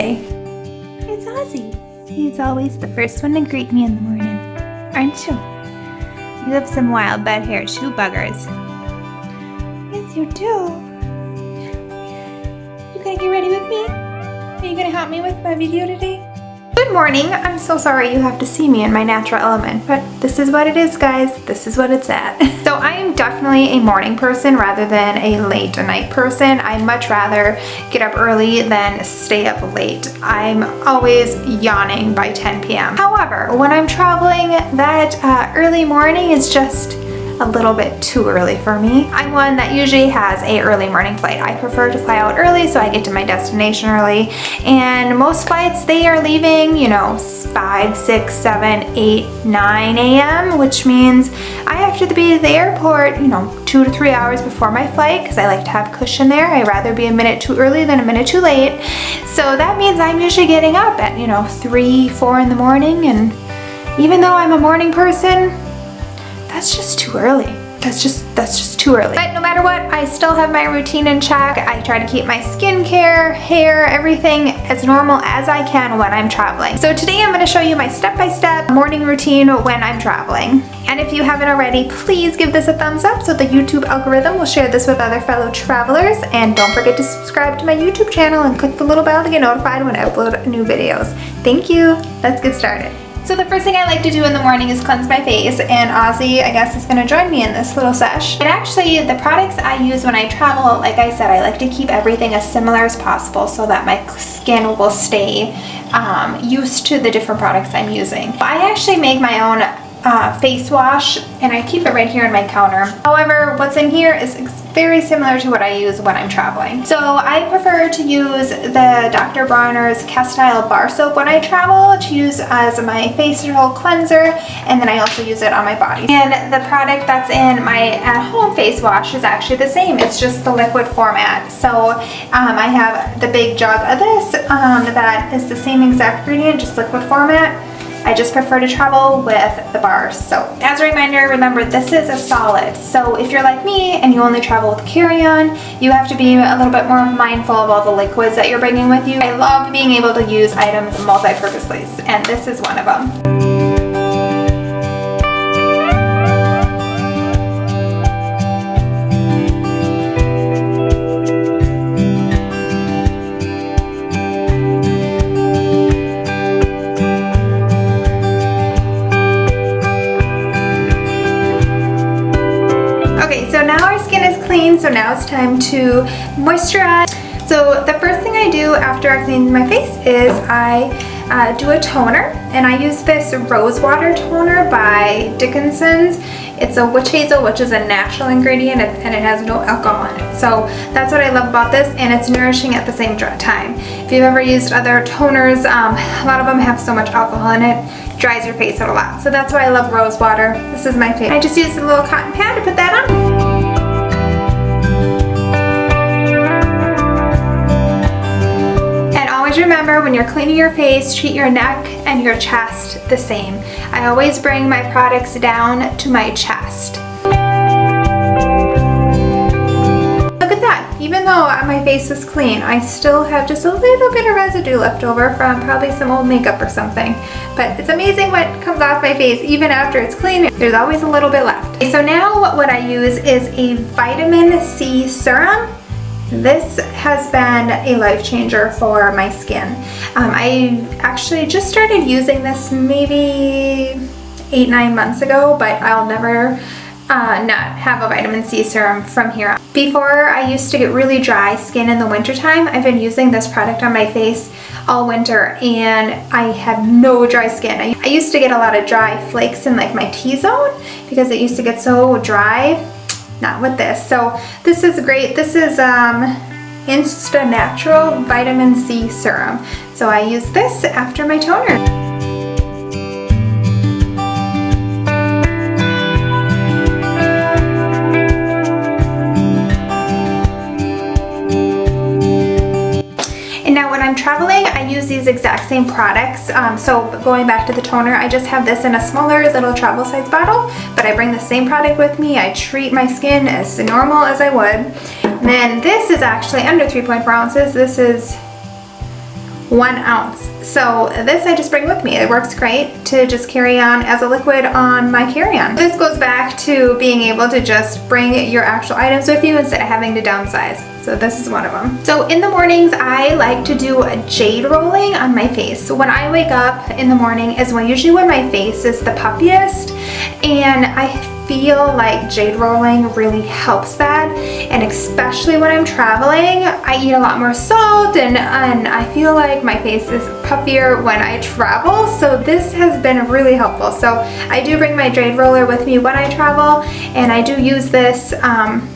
today? It's Ozzy. He's always the first one to greet me in the morning, aren't you? You have some wild bed hair shoe buggers. Yes, you do. You gonna get ready with me? Are you gonna help me with my video today? Good morning. I'm so sorry you have to see me in my natural element, but this is what it is, guys. This is what it's at. so I am definitely a morning person rather than a late night person. I much rather get up early than stay up late. I'm always yawning by 10 p.m. However, when I'm traveling, that uh, early morning is just a little bit too early for me. I'm one that usually has a early morning flight. I prefer to fly out early so I get to my destination early. And most flights, they are leaving, you know, 5, 6, 7, 8, 9 a.m., which means I have to be at the airport, you know, two to three hours before my flight because I like to have cushion there. I'd rather be a minute too early than a minute too late. So that means I'm usually getting up at, you know, 3, 4 in the morning and even though I'm a morning person, that's just too early. That's just, that's just too early. But no matter what, I still have my routine in check. I try to keep my skincare, hair, everything as normal as I can when I'm traveling. So today I'm gonna show you my step-by-step -step morning routine when I'm traveling. And if you haven't already, please give this a thumbs up so the YouTube algorithm will share this with other fellow travelers. And don't forget to subscribe to my YouTube channel and click the little bell to get notified when I upload new videos. Thank you. Let's get started. So the first thing I like to do in the morning is cleanse my face and Ozzy I guess is going to join me in this little sesh. And actually the products I use when I travel, like I said, I like to keep everything as similar as possible so that my skin will stay um, used to the different products I'm using. I actually make my own uh, face wash and I keep it right here on my counter. However, what's in here is very similar to what I use when I'm traveling. So I prefer to use the Dr. Bronner's Castile Bar Soap when I travel to use as my facial cleanser and then I also use it on my body. And the product that's in my at-home face wash is actually the same. It's just the liquid format. So um, I have the big jug of this um, that is the same exact ingredient, just liquid format. I just prefer to travel with the bars. So as a reminder, remember this is a solid. So if you're like me and you only travel with carry-on, you have to be a little bit more mindful of all the liquids that you're bringing with you. I love being able to use items multi-purposely and this is one of them. It's time to moisturize. So the first thing I do after I clean my face is I uh, do a toner and I use this rose water toner by Dickinson's. It's a witch hazel which is a natural ingredient and it has no alcohol in it. So that's what I love about this and it's nourishing at the same time. If you've ever used other toners, um, a lot of them have so much alcohol in it, dries your face out a lot. So that's why I love rose water. This is my favorite. I just used a little cotton pad to put that on. Always remember when you're cleaning your face, treat your neck and your chest the same. I always bring my products down to my chest. Look at that. Even though my face was clean, I still have just a little bit of residue left over from probably some old makeup or something. But it's amazing what comes off my face even after it's clean. There's always a little bit left. So now what I use is a vitamin C serum this has been a life changer for my skin. Um, I actually just started using this maybe eight, nine months ago, but I'll never uh, not have a vitamin C serum from here. Before I used to get really dry skin in the wintertime, I've been using this product on my face all winter and I have no dry skin. I, I used to get a lot of dry flakes in like my T-zone because it used to get so dry not with this. So this is great. This is um, Insta Natural Vitamin C Serum. So I use this after my toner. Traveling, I use these exact same products. Um, so going back to the toner, I just have this in a smaller little travel size bottle, but I bring the same product with me. I treat my skin as normal as I would. And then this is actually under 3.4 ounces. This is one ounce. So this I just bring with me. It works great to just carry on as a liquid on my carry-on. This goes back to being able to just bring your actual items with you instead of having to downsize. So this is one of them. So in the mornings, I like to do a jade rolling on my face. So when I wake up in the morning is when usually when my face is the puffiest and I feel like jade rolling really helps that and especially when I'm traveling I eat a lot more salt and, and I feel like my face is puffier when I travel so this has been really helpful so I do bring my jade roller with me when I travel and I do use this um,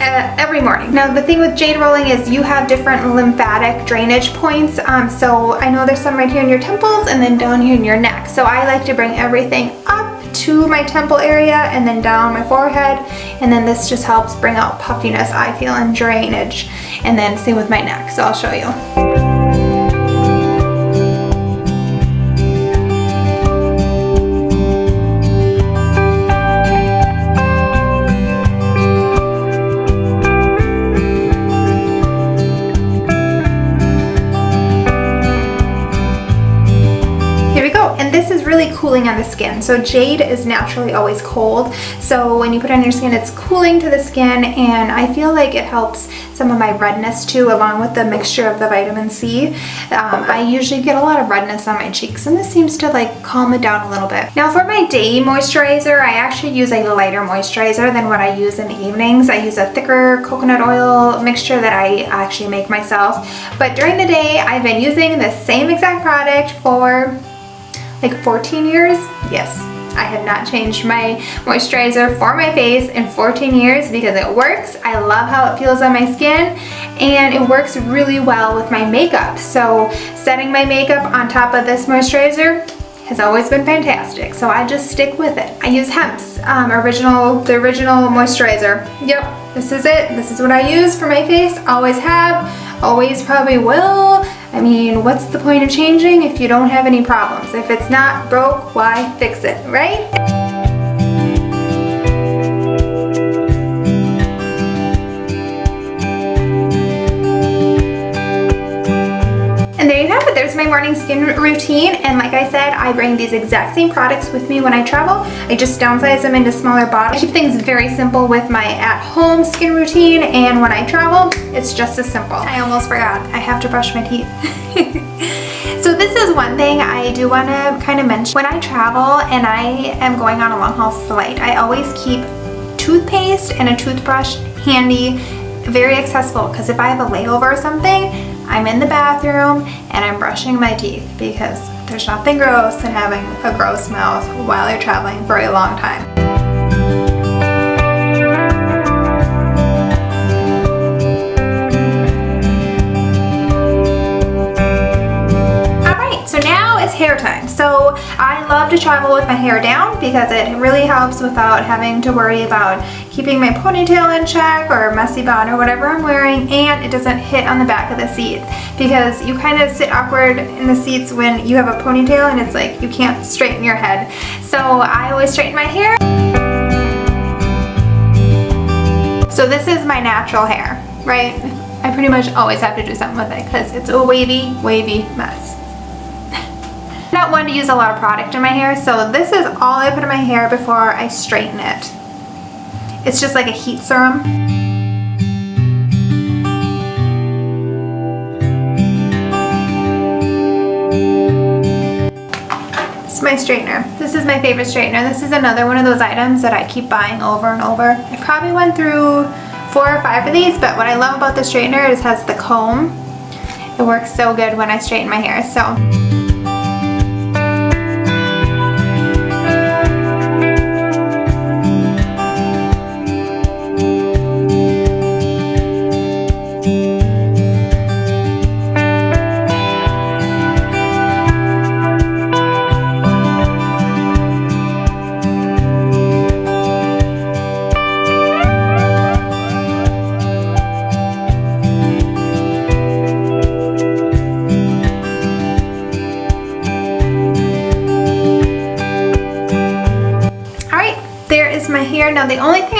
uh, every morning. Now the thing with jade rolling is you have different lymphatic drainage points. Um, so I know there's some right here in your temples and then down here in your neck. So I like to bring everything up to my temple area and then down my forehead. And then this just helps bring out puffiness I feel and drainage. And then same with my neck. So I'll show you. Cooling on the skin. So jade is naturally always cold. So when you put it on your skin, it's cooling to the skin and I feel like it helps some of my redness too, along with the mixture of the vitamin C. Um, I usually get a lot of redness on my cheeks and this seems to like calm it down a little bit. Now for my day moisturizer, I actually use a lighter moisturizer than what I use in the evenings. I use a thicker coconut oil mixture that I actually make myself. But during the day, I've been using the same exact product for like 14 years? Yes. I have not changed my moisturizer for my face in 14 years because it works. I love how it feels on my skin and it works really well with my makeup. So setting my makeup on top of this moisturizer has always been fantastic. So I just stick with it. I use Hempz um, original, the original moisturizer. Yep, this is it. This is what I use for my face. Always have, always probably will. I mean, what's the point of changing if you don't have any problems? If it's not broke, why fix it, right? There's my morning skin routine and like I said I bring these exact same products with me when I travel. I just downsize them into smaller bottles. I keep things very simple with my at-home skin routine and when I travel it's just as simple. I almost forgot. I have to brush my teeth. So this is one thing I do want to kind of mention. When I travel and I am going on a long haul flight, I always keep toothpaste and a toothbrush handy, very accessible because if I have a layover or something, I'm in the bathroom and I'm brushing my teeth because there's nothing gross than having a gross mouth while you're traveling for a long time. Love to travel with my hair down because it really helps without having to worry about keeping my ponytail in check or messy bun or whatever I'm wearing and it doesn't hit on the back of the seat because you kind of sit awkward in the seats when you have a ponytail and it's like you can't straighten your head. So I always straighten my hair. So this is my natural hair, right? I pretty much always have to do something with it because it's a wavy, wavy mess not one to use a lot of product in my hair, so this is all I put in my hair before I straighten it. It's just like a heat serum. This is my straightener. This is my favorite straightener. This is another one of those items that I keep buying over and over. I probably went through four or five of these, but what I love about the straightener is it has the comb. It works so good when I straighten my hair, so.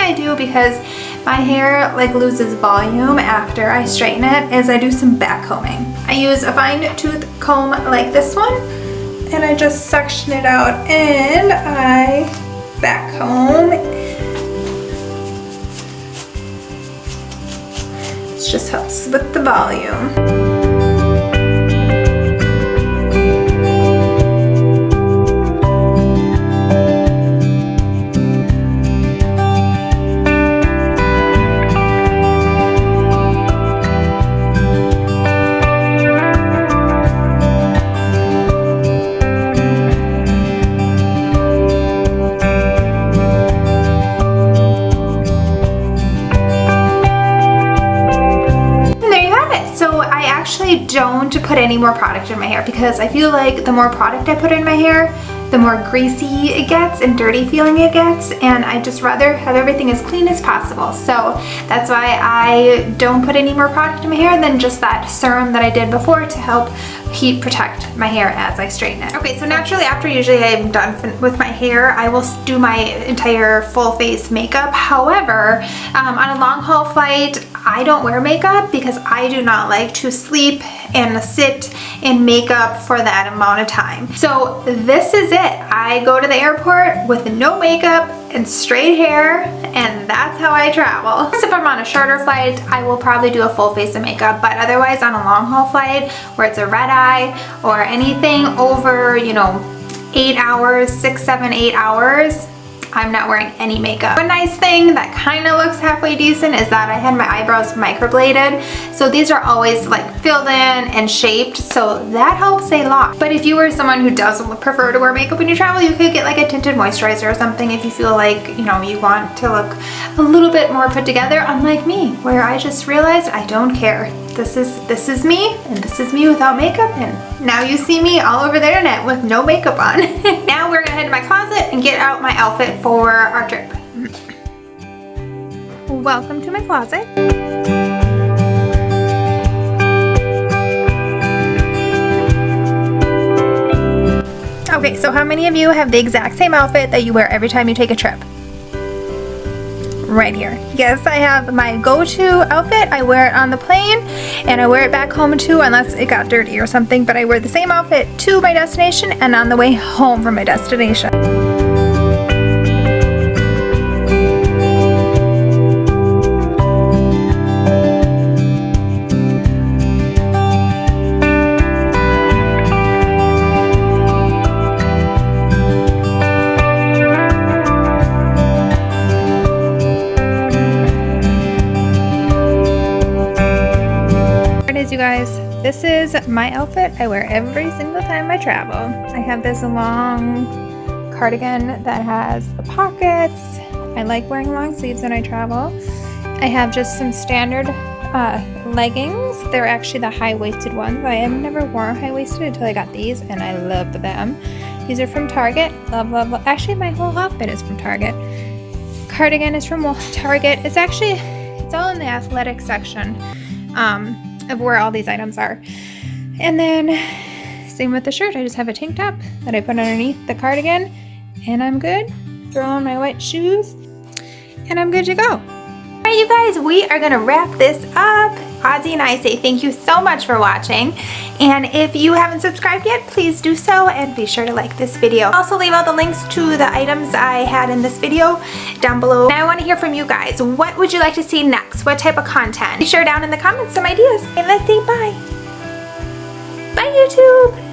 I do because my hair like loses volume after I straighten it is I do some back combing. I use a fine tooth comb like this one and I just section it out and I back comb. This just helps with the volume. Don't put any more product in my hair because I feel like the more product I put in my hair, the more greasy it gets and dirty feeling it gets and I just rather have everything as clean as possible. So that's why I don't put any more product in my hair than just that serum that I did before to help heat protect my hair as I straighten it. Okay, so naturally after usually I'm done with my hair, I will do my entire full face makeup. However, um, on a long haul flight, I don't wear makeup because I do not like to sleep and sit in makeup for that amount of time. So this is it. I go to the airport with no makeup and straight hair and that's how I travel. If I'm on a shorter flight, I will probably do a full face of makeup, but otherwise on a long haul flight where it's a red eye or anything over, you know, eight hours, six, seven, eight hours, I'm not wearing any makeup. One nice thing that kind of looks halfway decent is that I had my eyebrows microbladed. So these are always like filled in and shaped. So that helps a lot. But if you were someone who doesn't prefer to wear makeup when you travel, you could get like a tinted moisturizer or something if you feel like, you know, you want to look a little bit more put together, unlike me, where I just realized I don't care this is this is me and this is me without makeup and now you see me all over the internet with no makeup on. now we're gonna head to my closet and get out my outfit for our trip. Welcome to my closet. Okay, so how many of you have the exact same outfit that you wear every time you take a trip? Right here. Yes, I have my go-to outfit. I wear it on the plane and I wear it back home too unless it got dirty or something, but I wear the same outfit to my destination and on the way home from my destination. This is my outfit I wear every single time I travel. I have this long cardigan that has the pockets. I like wearing long sleeves when I travel. I have just some standard uh, leggings. They're actually the high-waisted ones. I have never worn high-waisted until I got these and I love them. These are from Target. Love, love, love. Actually, my whole outfit is from Target. Cardigan is from Target. It's actually, it's all in the athletic section. Um, of where all these items are. And then same with the shirt. I just have a tank top that I put underneath the cardigan and I'm good. Throw on my white shoes and I'm good to go. All right, you guys, we are gonna wrap this up. Ozzy and I say thank you so much for watching. And if you haven't subscribed yet, please do so and be sure to like this video. Also leave all the links to the items I had in this video down below. Now I want to hear from you guys. What would you like to see next? What type of content? Be sure down in the comments some ideas. And let's say bye. Bye YouTube!